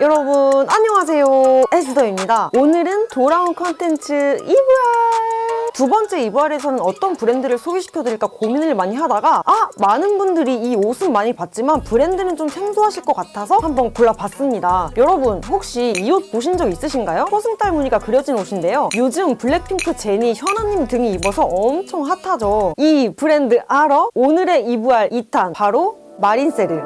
여러분 안녕하세요. 에스더입니다. 오늘은 돌아온 컨텐츠 이브알! 두 번째 이브알에서는 어떤 브랜드를 소개시켜드릴까 고민을 많이 하다가 아 많은 분들이 이 옷은 많이 봤지만 브랜드는 좀 생소하실 것 같아서 한번 골라봤습니다. 여러분 혹시 이 옷 보신 적 있으신가요? 초승달 무늬가 그려진 옷인데요. 요즘 블랙핑크 제니 현아님 등이 입어서 엄청 핫하죠. 이 브랜드 알아? 오늘의 이브알 2탄 바로 마린세르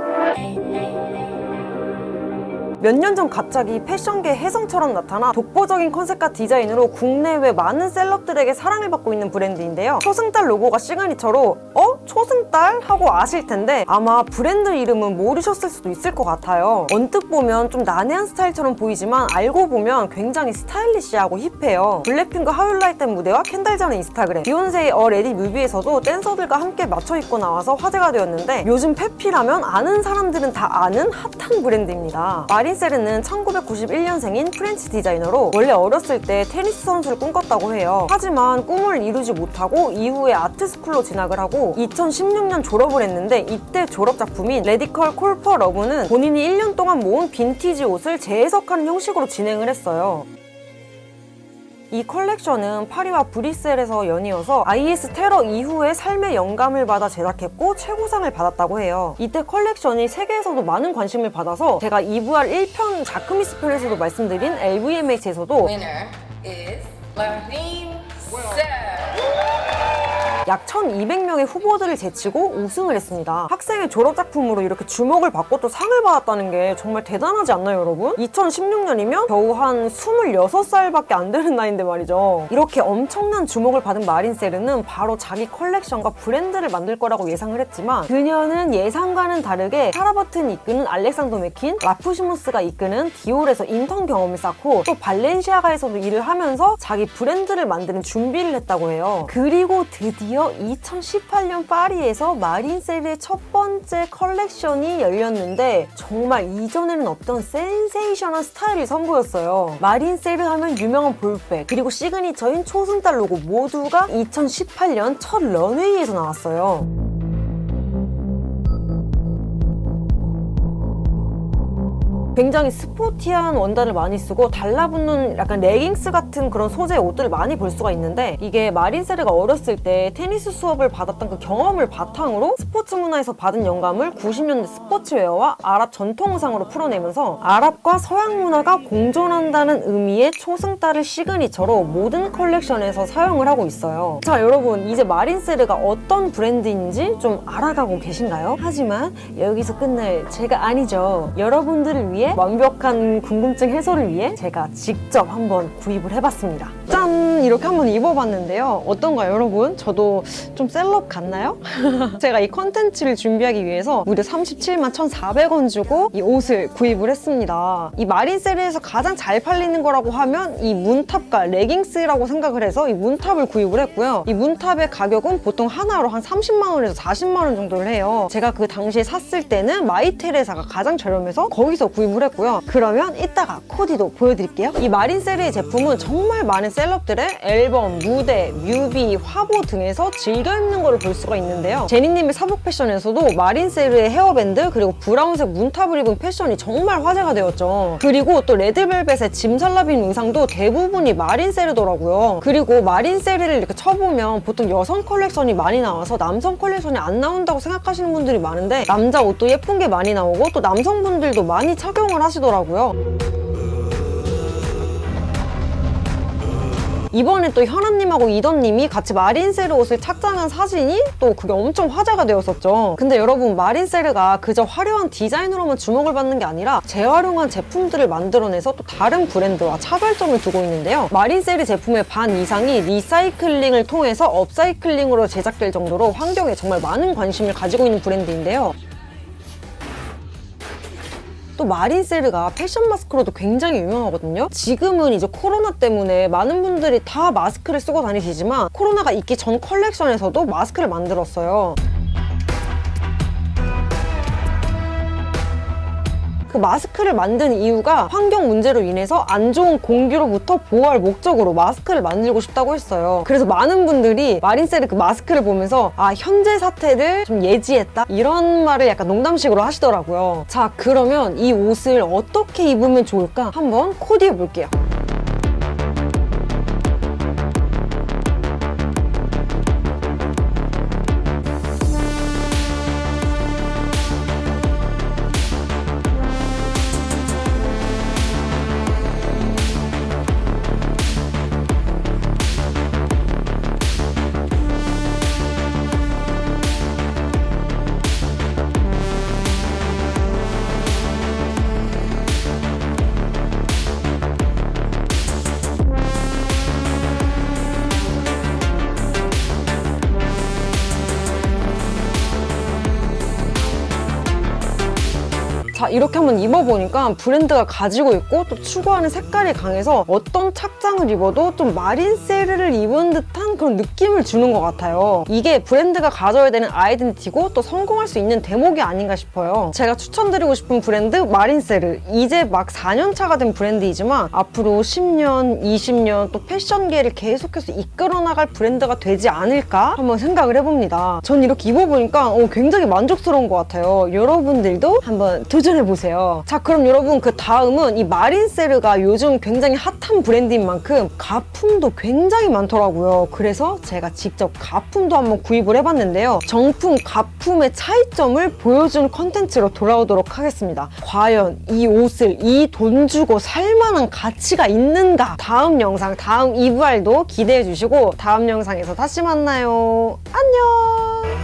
몇 년 전 갑자기 패션계 혜성처럼 나타나 독보적인 컨셉과 디자인으로 국내외 많은 셀럽들에게 사랑을 받고 있는 브랜드인데요. 초승달 로고가 시그니처로 어? 초승달? 하고 아실 텐데 아마 브랜드 이름은 모르셨을 수도 있을 것 같아요. 언뜻 보면 좀 난해한 스타일처럼 보이지만 알고 보면 굉장히 스타일리시하고 힙해요. 블랙핑크 How You Like That 무대와 켄달 제너 인스타그램 비욘세의 Already 뮤비에서도 댄서들과 함께 맞춰 입고 나와서 화제가 되었는데 요즘 패피라면 아는 사람들은 다 아는 핫한 브랜드입니다. 마린 세르는 1991년생인 French 디자이너로 원래 어렸을 때 테니스 선수를 꿈꿨다고 해요. 하지만 꿈을 이루지 못하고 이후에 art school로 진학을 하고 2016년 졸업을 했는데 이때 졸업 작품인 Radical Call for Love는 본인이 1년 동안 모은 빈티지 옷을 재해석하는 형식으로 진행을 했어요. 이 컬렉션은 파리와 브뤼셀에서 연이어서 IS 테러 이후에 삶의 영감을 받아 제작했고 최고상을 받았다고 해요. 이때 컬렉션이 세계에서도 많은 관심을 받아서 제가 EVR 1편 자크뮈스 편에서도 말씀드린 LVMH에서도 winner is. 약 1200명의 후보들을 제치고 우승을 했습니다. 학생의 졸업작품으로 이렇게 주목을 받고 또 상을 받았다는 게 정말 대단하지 않나요, 여러분? 2016년이면 겨우 한 26살밖에 안 되는 나이인데 말이죠. 이렇게 엄청난 주목을 받은 마린세르는 바로 자기 컬렉션과 브랜드를 만들 거라고 예상을 했지만 그녀는 예상과는 다르게 사라버튼이 이끄는 알렉산더 맥퀸, 라프시몬스가 이끄는 디올에서 인턴 경험을 쌓고 또 발렌시아가에서도 일을 하면서 자기 브랜드를 만드는 준비를 했다고 해요. 그리고 드디어 2018년 파리에서 마린세르의 첫 번째 컬렉션이 열렸는데 정말 이전에는 없던 센세이션한 스타일을 선보였어요. 마린세르 하면 유명한 ball bag 그리고 시그니처인 초승달 로고 모두가 2018년 첫 런웨이에서 나왔어요. 굉장히 스포티한 원단을 많이 쓰고 달라붙는 약간 레깅스 같은 그런 소재의 옷들을 많이 볼 수가 있는데 이게 마린세르가 어렸을 때 테니스 수업을 받았던 그 경험을 바탕으로 스포츠 문화에서 받은 영감을 90년대 스포츠웨어와 아랍 전통 의상으로 풀어내면서 아랍과 서양 문화가 공존한다는 의미의 초승달을 시그니처로 모든 컬렉션에서 사용을 하고 있어요. 자 여러분 이제 마린세르가 어떤 브랜드인지 좀 알아가고 계신가요? 하지만 여기서 끝날 제가 아니죠. 여러분들을 완벽한 궁금증 해소를 위해 제가 직접 한번 구입을 해봤습니다. 짠! 이렇게 한번 입어봤는데요. 어떤가요, 여러분? 저도 좀 셀럽 같나요? 제가 이 컨텐츠를 준비하기 위해서 무려 37만 1,400원 주고 이 옷을 구입을 했습니다. 이 마린세르에서 가장 잘 팔리는 거라고 하면 이 moon top과 레깅스라고 생각을 해서 이 moon top을 구입을 했고요. 이 moon top의 가격은 보통 하나로 한 30만 원에서 40만 원 정도를 해요. 제가 그 당시에 샀을 때는 마이테레사가 가장 저렴해서 거기서 구입을 했고요. 그러면 이따가 코디도 보여드릴게요. 이 마린세르의 제품은 정말 많은 셀럽들의 앨범, 무대, 뮤비, 화보 등에서 즐겨 입는 거를 볼 수가 있는데요. 제니님의 사복 패션에서도 마린세르의 헤어밴드 그리고 브라운색 moon top을 입은 패션이 정말 화제가 되었죠. 그리고 또 레드벨벳의 짐살라빔 의상도 대부분이 마린세르더라고요. 그리고 마린세르를 이렇게 쳐보면 보통 여성 컬렉션이 많이 나와서 남성 컬렉션이 안 나온다고 생각하시는 분들이 많은데 남자 옷도 예쁜 게 많이 나오고 또 남성분들도 많이 착용을 하시더라고요. 이번에 또 현아님하고 이던님이 같이 마린세르 옷을 착장한 사진이 또 그게 엄청 화제가 되었었죠. 근데 여러분 마린세르가 그저 화려한 디자인으로만 주목을 받는 게 아니라 재활용한 제품들을 만들어내서 또 다른 브랜드와 차별점을 두고 있는데요. 마린세르 제품의 반 이상이 리사이클링을 통해서 업사이클링으로 제작될 정도로 환경에 정말 많은 관심을 가지고 있는 브랜드인데요. 또 마린세르가 패션 마스크로도 굉장히 유명하거든요. 지금은 이제 코로나 때문에 많은 분들이 다 마스크를 쓰고 다니시지만 코로나가 있기 전 컬렉션에서도 마스크를 만들었어요. 그 마스크를 만든 이유가 환경 문제로 인해서 안 좋은 공기로부터 보호할 목적으로 마스크를 만들고 싶다고 했어요. 그래서 많은 분들이 마린셀의 그 마스크를 보면서 아 현재 사태를 좀 예지했다 이런 말을 약간 농담식으로 하시더라고요. 자 그러면 이 옷을 어떻게 입으면 좋을까 한번 코디해 볼게요. 자 이렇게 한번 입어보니까 브랜드가 가지고 있고 또 추구하는 색깔이 강해서 어떤 착장을 입어도 좀 마린세르를 입은 듯한 그런 느낌을 주는 것 같아요. 이게 브랜드가 가져야 되는 아이덴티티고 또 성공할 수 있는 대목이 아닌가 싶어요. 제가 추천드리고 싶은 브랜드 마린세르 이제 막 4년 차가 된 브랜드이지만 앞으로 10년, 20년 또 패션계를 계속해서 이끌어 나갈 브랜드가 되지 않을까 한번 생각을 해봅니다. 전 이렇게 입어보니까 어, 굉장히 만족스러운 것 같아요. 여러분들도 한번 도전 해보세요. 자 그럼 여러분 그 다음은 이 마린세르가 요즘 굉장히 핫한 브랜드인 만큼 가품도 굉장히 많더라고요. 그래서 제가 직접 가품도 한번 구입을 해봤는데요. 정품 가품의 차이점을 보여주는 컨텐츠로 돌아오도록 하겠습니다. 과연 이 옷을 이 돈 주고 살 만한 가치가 있는가? 다음 영상 다음 이브알도 기대해 주시고 다음 영상에서 다시 만나요. 안녕